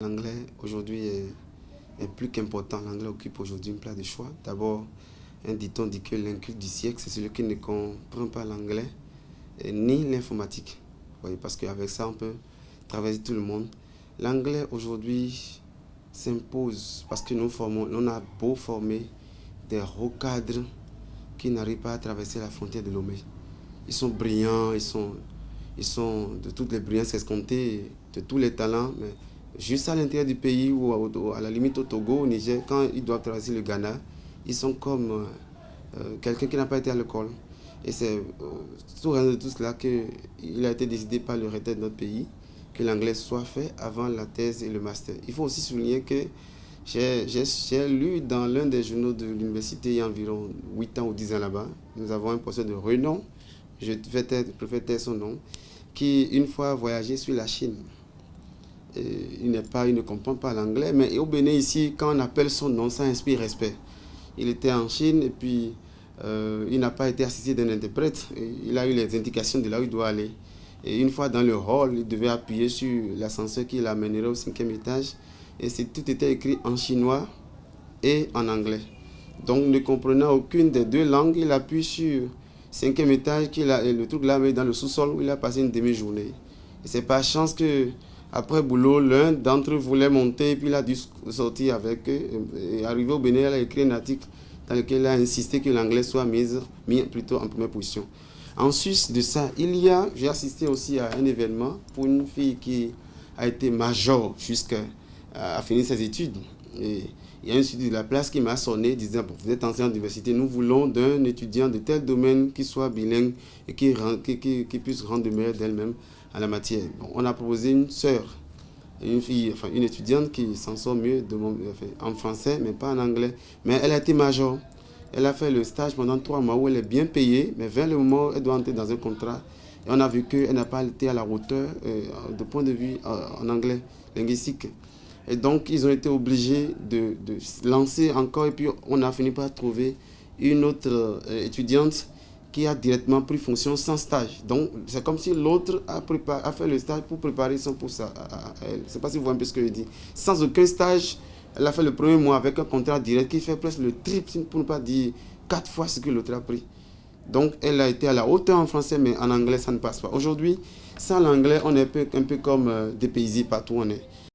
L'anglais aujourd'hui est, plus qu'important. L'anglais occupe aujourd'hui une place de choix. D'abord, un dit-on dit que l'inculte du siècle, c'est celui qui ne comprend pas l'anglais ni l'informatique. Parce qu'avec ça, on peut traverser tout le monde. L'anglais aujourd'hui s'impose parce que nous formons, on a beau former des recadres qui n'arrivent pas à traverser la frontière de l'Omé. Ils sont brillants, ils sont, ils sont de toutes les brillances escomptées, de tous les talents, mais juste à l'intérieur du pays ou à, la limite au Togo, au Niger, quand ils doivent traverser le Ghana, ils sont comme euh, euh, quelqu'un qui n'a pas été à l'école. Et c'est euh, tout de tout cela qu'il a été décidé par le retard de notre pays que l'anglais soit fait avant la thèse et le master. Il faut aussi souligner que j'ai lu dans l'un des journaux de l'université il y a environ 8 ans ou 10 ans là-bas, nous avons un professeur de renom, je préfère taire son nom, qui une fois voyagé sur la Chine il, n'est pas, il ne comprend pas l'anglais, mais au Bénin ici, quand on appelle son nom, ça inspire respect. Il était en Chine et puis euh, il n'a pas été assisté d'un interprète. Il a eu les indications de là où il doit aller. Et une fois dans le hall, il devait appuyer sur l'ascenseur qui l'amènerait au cinquième étage. Et tout était écrit en chinois et en anglais. Donc, ne comprenant aucune des deux langues, il appuie sur cinquième étage, qui a, et le truc là, dans le sous-sol où il a passé une demi-journée. Et c'est pas chance que après boulot, l'un d'entre eux voulait monter, puis il a dû sortir avec eux. Et arrivé au Bénin, il a écrit un article dans lequel il a insisté que l'anglais soit mis, plutôt en première position. En Suisse de ça, il y a, j'ai assisté aussi à un événement pour une fille qui a été major jusqu'à finir ses études. Et il y a un étudiant de la place qui m'a sonné disant Vous êtes enseignant d'université, nous voulons d'un étudiant de tel domaine qui soit bilingue et qui, puisse rendre meilleur d'elle-même à la matière. on a proposé une sœur, une fille, enfin une étudiante qui s'en sort mieux en français, mais pas en anglais. Mais elle a été major. Elle a fait le stage pendant trois mois où elle est bien payée, mais vers le moment où elle doit entrer dans un contrat, et on a vu qu'elle n'a pas été à la hauteur euh, de point de vue euh, en anglais linguistique. Et donc, ils ont été obligés de, de, lancer encore, et puis on a fini par trouver une autre euh, étudiante qui a directement pris fonction sans stage. Donc, c'est comme si l'autre a, a, fait le stage pour préparer son poste à, elle. Je ne sais pas si vous voyez un peu ce que je dis. Sans aucun stage, elle a fait le premier mois avec un contrat direct qui fait presque le triple, pour ne pas dire quatre fois ce que l'autre a pris. Donc, elle a été à la hauteur en français, mais en anglais, ça ne passe pas. Aujourd'hui, sans l'anglais, on est un peu, un peu comme euh, des partout où on est.